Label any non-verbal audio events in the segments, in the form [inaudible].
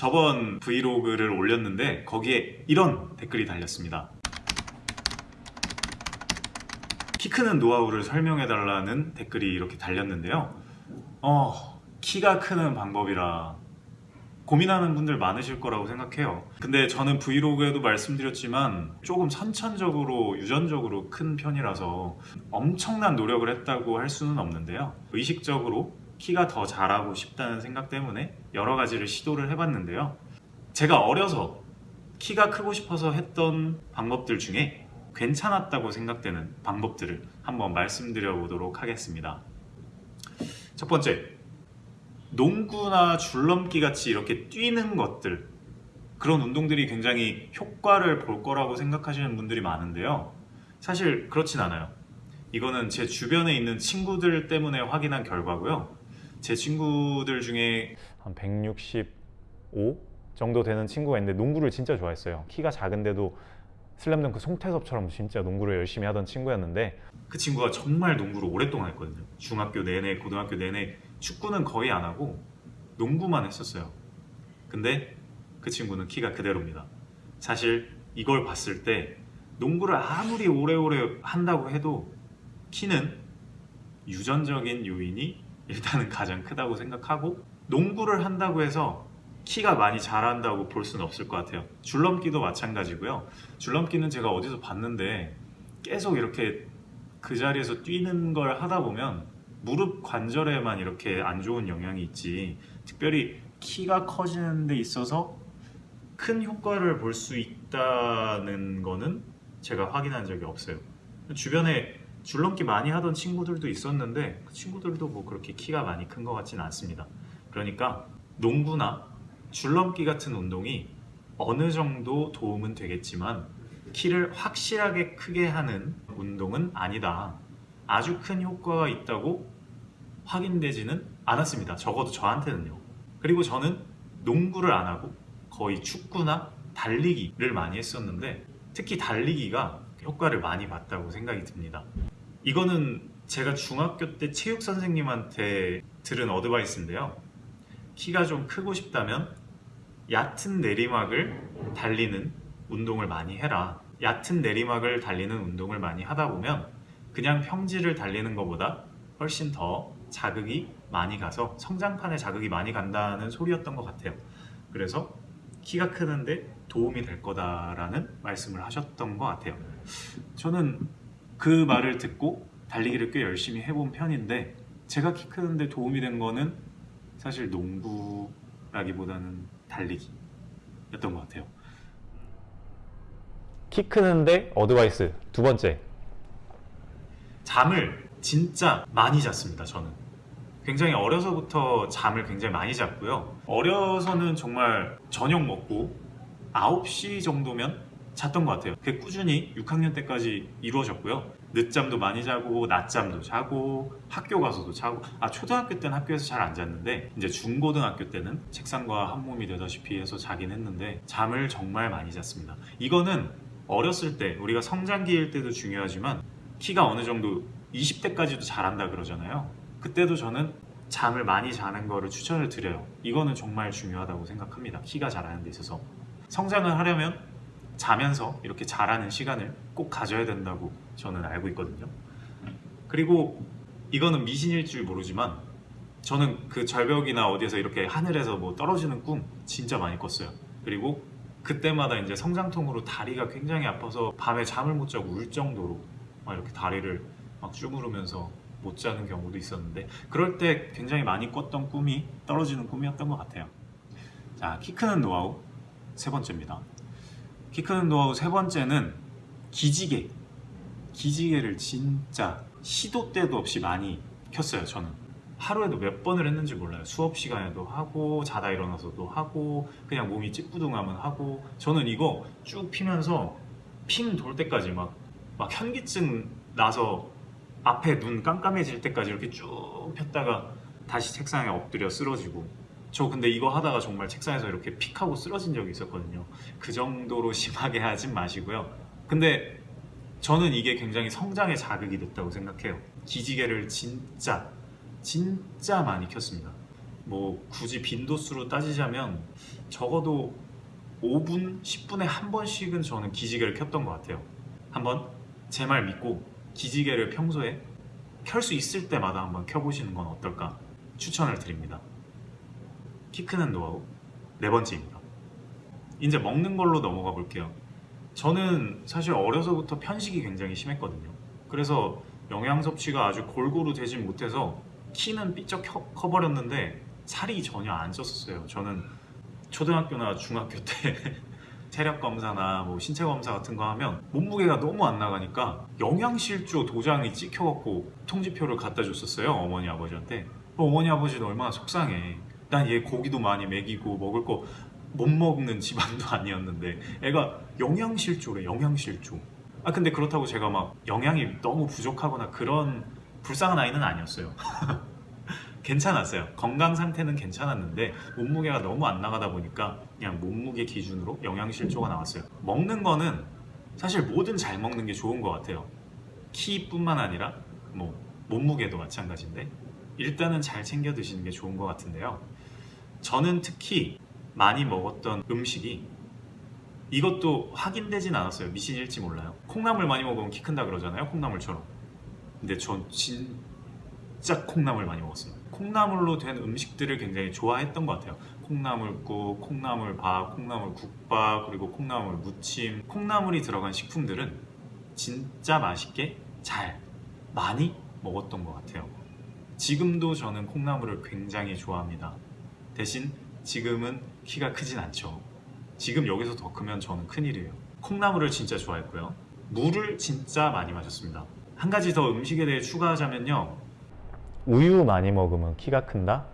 저번 브이로그를 올렸는데 거기에 이런 댓글이 달렸습니다. 키 크는 노하우를 설명해 달라는 댓글이 이렇게 달렸는데요. 어, 키가 크는 방법이라 고민하는 분들 많으실 거라고 생각해요. 근데 저는 브이로그에도 말씀드렸지만 조금 선천적으로 유전적으로 큰 편이라서 엄청난 노력을 했다고 할 수는 없는데요. 의식적으로 키가 더 자라고 싶다는 생각 때문에 여러 가지를 시도를 해봤는데요. 제가 어려서 키가 크고 싶어서 했던 방법들 중에 괜찮았다고 생각되는 방법들을 한번 말씀드려 보도록 하겠습니다. 첫 번째, 농구나 줄넘기 같이 이렇게 뛰는 것들 그런 운동들이 굉장히 효과를 볼 거라고 생각하시는 분들이 많은데요. 사실 그렇진 않아요. 이거는 제 주변에 있는 친구들 때문에 확인한 결과고요. 제 친구들 중에 한 165 정도 되는 친구가 있는데 농구를 진짜 좋아했어요. 키가 작은데도 슬램덩크 송태섭처럼 진짜 농구를 열심히 하던 친구였는데 그 친구가 정말 농구를 오랫동안 했거든요. 중학교 내내, 고등학교 내내 축구는 거의 안 하고 농구만 했었어요. 근데 그 친구는 키가 그대로입니다. 사실 이걸 봤을 때 농구를 아무리 오래오래 한다고 해도 키는 유전적인 요인이 일단은 가장 크다고 생각하고 농구를 한다고 해서 키가 많이 자란다고 볼 수는 없을 것 같아요. 줄넘기도 마찬가지고요. 줄넘기는 제가 어디서 봤는데 계속 이렇게 그 자리에서 뛰는 걸 하다 보면 무릎 관절에만 이렇게 안 좋은 영향이 있지 특별히 키가 커지는 데 있어서 큰 효과를 볼 수 있다는 거는 제가 확인한 적이 없어요. 주변에 줄넘기 많이 하던 친구들도 있었는데 그 친구들도 뭐 그렇게 키가 많이 큰 것 같지는 않습니다. 그러니까 농구나 줄넘기 같은 운동이 어느 정도 도움은 되겠지만 키를 확실하게 크게 하는 운동은 아니다. 아주 큰 효과가 있다고 확인되지는 않았습니다. 적어도 저한테는요. 그리고 저는 농구를 안 하고 거의 축구나 달리기를 많이 했었는데 특히 달리기가 효과를 많이 봤다고 생각이 듭니다. 이거는 제가 중학교 때 체육 선생님한테 들은 어드바이스인데요. 키가 좀 크고 싶다면 얕은 내리막을 달리는 운동을 많이 해라. 얕은 내리막을 달리는 운동을 많이 하다 보면 그냥 평지를 달리는 것보다 훨씬 더 자극이 많이 가서 성장판에 자극이 많이 간다는 소리였던 것 같아요. 그래서 키가 크는데 도움이 될 거다라는 말씀을 하셨던 것 같아요. 저는 그 말을 듣고 달리기를 꽤 열심히 해본 편인데 제가 키 크는데 도움이 된 거는 사실 농구라기보다는 달리기였던 것 같아요. 키 크는데 advice 두 번째 잠을 진짜 많이 잤습니다. 저는 굉장히 어려서부터 잠을 굉장히 많이 잤고요. 어려서는 정말 저녁 먹고 9시 정도면 잤던 것 같아요. 그게 꾸준히 6학년 때까지 이루어졌고요. 늦잠도 많이 자고 낮잠도 자고 학교 가서도 자고 아 초등학교 때는 학교에서 잘 안 잤는데 이제 중고등학교 때는 책상과 한 몸이 되다시피 해서 자긴 했는데 잠을 정말 많이 잤습니다. 이거는 어렸을 때 우리가 성장기일 때도 중요하지만 키가 어느 정도 20대까지도 잘한다 그러잖아요. 그때도 저는 잠을 많이 자는 거를 추천을 드려요. 이거는 정말 중요하다고 생각합니다. 키가 자라는 데 있어서 성장을 하려면 자면서 이렇게 자라는 시간을 꼭 가져야 된다고 저는 알고 있거든요. 그리고 이거는 미신일지 모르지만 저는 그 절벽이나 어디에서 이렇게 하늘에서 뭐 떨어지는 꿈 진짜 많이 꿨어요. 그리고 그때마다 이제 성장통으로 다리가 굉장히 아파서 밤에 잠을 못 자고 울 정도로 막 이렇게 다리를 막 쭈무르면서 못 자는 경우도 있었는데 그럴 때 굉장히 많이 꿨던 꿈이 떨어지는 꿈이었던 것 같아요. 자, 키 크는 노하우 세 번째입니다. 키 크는 노하우 세 번째는 기지개. 기지개를 진짜 시도 때도 없이 많이 켰어요, 저는. 하루에도 몇 번을 했는지 몰라요. 수업 시간에도 하고, 자다 일어나서도 하고, 그냥 몸이 찌뿌둥하면 하고. 저는 이거 쭉 피면서 핑 돌 때까지 막, 막 현기증 나서 앞에 눈 깜깜해질 때까지 이렇게 쭉 폈다가 다시 책상에 엎드려 쓰러지고 저 근데 이거 하다가 정말 책상에서 이렇게 픽 하고 쓰러진 적이 있었거든요 그 정도로 [laughs] 심하게 하진 마시고요 근데 저는 이게 굉장히 성장에 자극이 됐다고 생각해요 기지개를 진짜 진짜 많이 켰습니다 뭐 굳이 빈도수로 따지자면 적어도 5분, 10분에 한 번씩은 저는 기지개를 켰던 것 같아요. 한번 제 말 믿고 기지개를 평소에 켤 수 있을 때마다 한번 켜보시는 건 어떨까 추천을 드립니다. 키 크는 노하우 네 번째입니다. 이제 먹는 걸로 넘어가 볼게요. 저는 사실 어려서부터 편식이 굉장히 심했거든요. 그래서 영양 섭취가 아주 골고루 되진 못해서 키는 삐쩍 커, 커버렸는데 살이 전혀 안 쪘었어요. 저는 초등학교나 중학교 때 [laughs] 체력 검사나 뭐 신체 검사 같은 거 하면 몸무게가 너무 안 나가니까 영양실조 도장이 찍혀갖고 통지표를 갖다 줬었어요 어머니 아버지한테 그럼 어머니 아버지는 얼마나 속상해 난얘 고기도 많이 먹이고 먹을 거 못 먹는 집안도 [laughs] 아니었는데 애가 영양실조래 영양실조 아 근데 그렇다고 제가 막 영양이 너무 부족하거나 그런 불쌍한 아이는 아니었어요 [laughs] 괜찮았어요. 건강 상태는 괜찮았는데 몸무게가 너무 안 나가다 보니까 그냥 몸무게 기준으로 영양실조가 나왔어요. 먹는 거는 사실 뭐든 잘 먹는 게 좋은 것 같아요. 키뿐만 아니라 뭐 몸무게도 마찬가지인데 일단은 잘 챙겨 드시는 게 좋은 것 같은데요. 저는 특히 많이 먹었던 음식이 이것도 확인되진 않았어요. 미신일지 몰라요. 콩나물 많이 먹으면 키 큰다 그러잖아요. 콩나물처럼. 근데 전 진짜 콩나물 많이 먹었습니다. 콩나물로 된 음식들을 굉장히 좋아했던 것 같아요. 콩나물국, 콩나물밥, 콩나물국밥, 그리고 콩나물 무침. 콩나물이 들어간 식품들은 진짜 맛있게 잘 많이 먹었던 것 같아요. 지금도 저는 콩나물을 굉장히 좋아합니다. 대신 지금은 키가 크진 않죠. 지금 여기서 더 크면 저는 큰일이에요. 콩나물을 진짜 좋아했고요. 물을 진짜 많이 마셨습니다. 한 가지 더 음식에 대해 추가하자면요. 우유 많이 먹으면 키가 큰다?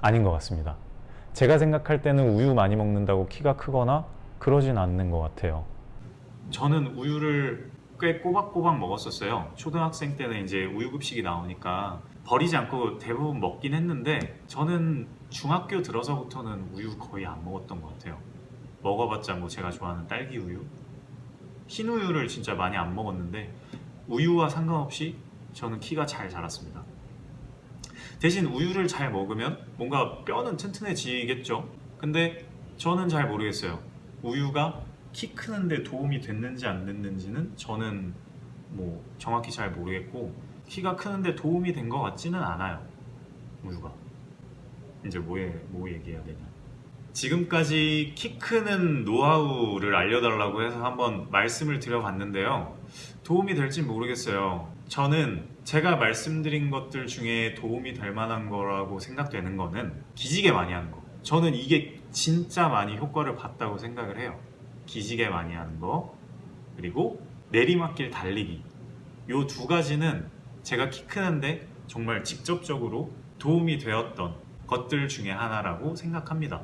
아닌 것 같습니다. 제가 생각할 때는 우유 많이 먹는다고 키가 크거나 그러진 않는 것 같아요. 저는 우유를 꽤 꼬박꼬박 먹었었어요. 초등학생 때는 이제 우유급식이 나오니까 버리지 않고 대부분 먹긴 했는데 저는 중학교 들어서부터는 우유 거의 안 먹었던 것 같아요. 먹어봤자 뭐 제가 좋아하는 딸기 우유, 흰 우유를 진짜 많이 안 먹었는데 우유와 상관없이 저는 키가 잘 자랐습니다. 대신 우유를 잘 먹으면 뭔가 뼈는 튼튼해지겠죠. 근데 저는 잘 모르겠어요. 우유가 키 크는데 도움이 됐는지 안 됐는지는 저는 뭐 정확히 잘 모르겠고 키가 크는데 도움이 된 것 같지는 않아요. 우유가. 이제 뭐에 뭐 얘기해야 되냐. 지금까지 키 크는 노하우를 알려달라고 해서 한번 말씀을 드려봤는데요. 도움이 될지 모르겠어요. 저는 제가 말씀드린 것들 중에 도움이 될 만한 거라고 생각되는 거는 기지개 많이 하는 거. 저는 이게 진짜 많이 효과를 봤다고 생각을 해요. 기지개 많이 하는 거, 그리고 내리막길 달리기. 요 두 가지는 제가 키 크는데 정말 직접적으로 도움이 되었던 것들 중에 하나라고 생각합니다.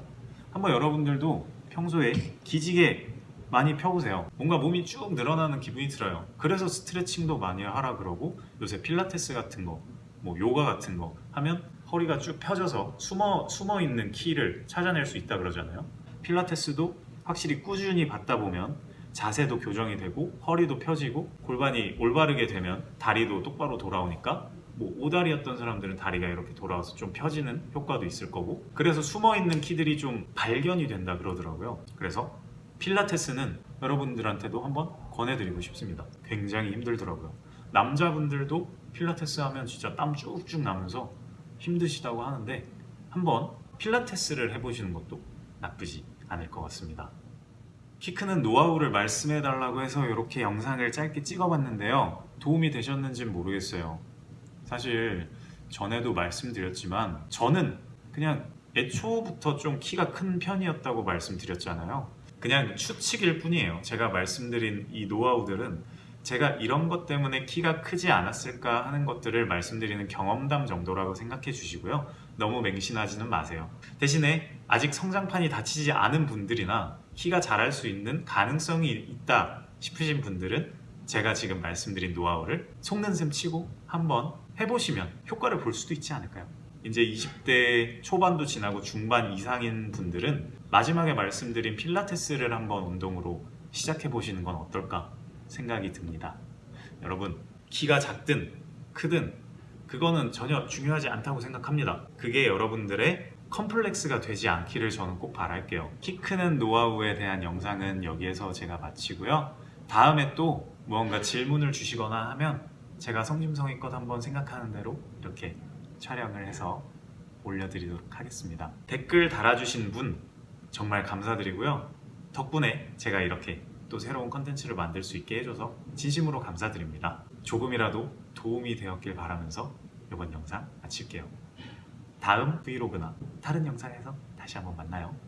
한번 여러분들도 평소에 기지개 많이 펴보세요. 뭔가 몸이 쭉 늘어나는 기분이 들어요. 그래서 스트레칭도 많이 하라 그러고 요새 필라테스 같은 거, 뭐 요가 같은 거 하면 허리가 쭉 펴져서 숨어 숨어 있는 키를 찾아낼 수 있다 그러잖아요. 필라테스도 확실히 꾸준히 받다 보면 자세도 교정이 되고 허리도 펴지고 골반이 올바르게 되면 다리도 똑바로 돌아오니까 뭐 오다리였던 사람들은 다리가 이렇게 돌아와서 좀 펴지는 효과도 있을 거고 그래서 숨어 있는 키들이 좀 발견이 된다 그러더라고요. 그래서 필라테스는 여러분들한테도 한번 권해드리고 싶습니다. 굉장히 힘들더라고요. 남자분들도 필라테스 하면 진짜 땀 쭉쭉 나면서 힘드시다고 하는데 한번 필라테스를 해보시는 것도 나쁘지 않을 것 같습니다. 키 크는 노하우를 말씀해 달라고 해서 이렇게 영상을 짧게 찍어봤는데요. 도움이 되셨는지는 모르겠어요. 사실 전에도 말씀드렸지만 저는 그냥 애초부터 좀 키가 큰 편이었다고 말씀드렸잖아요. 그냥 추측일 뿐이에요. 제가 말씀드린 이 노하우들은 제가 이런 것 때문에 키가 크지 않았을까 하는 것들을 말씀드리는 경험담 정도라고 생각해 주시고요. 너무 맹신하지는 마세요. 대신에 아직 성장판이 닫히지 않은 분들이나 키가 자랄 수 있는 가능성이 있다 싶으신 분들은 제가 지금 말씀드린 노하우를 속는 셈 치고 한번 해보시면 효과를 볼 수도 있지 않을까요? 이제 20대 초반도 지나고 중반 이상인 분들은 마지막에 말씀드린 필라테스를 한번 운동으로 시작해 보시는 건 어떨까 생각이 듭니다. 여러분 키가 작든 크든 그거는 전혀 중요하지 않다고 생각합니다. 그게 여러분들의 컴플렉스가 되지 않기를 저는 꼭 바랄게요. 키 크는 노하우에 대한 영상은 여기에서 제가 마치고요. 다음에 또 무언가 질문을 주시거나 하면 제가 성심성의껏 한번 생각하는 대로 이렇게 촬영을 해서 올려드리도록 하겠습니다. 댓글 달아주신 분 정말 감사드리고요. 덕분에 제가 이렇게 또 새로운 컨텐츠를 만들 수 있게 해줘서 진심으로 감사드립니다. 조금이라도 도움이 되었길 바라면서 이번 영상 마칠게요. 다음 브이로그나 다른 영상에서 다시 한번 만나요.